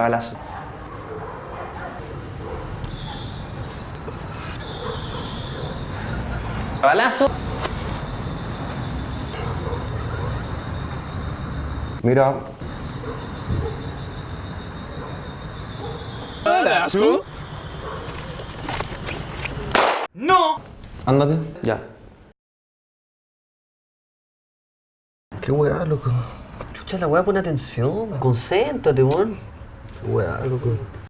Balazo. Balazo. Mira, Balazo. No. ándate. Ya. Qué weá, loco. Chucha, la weá, pon atención. Concéntrate, weón. Qué weá, loco.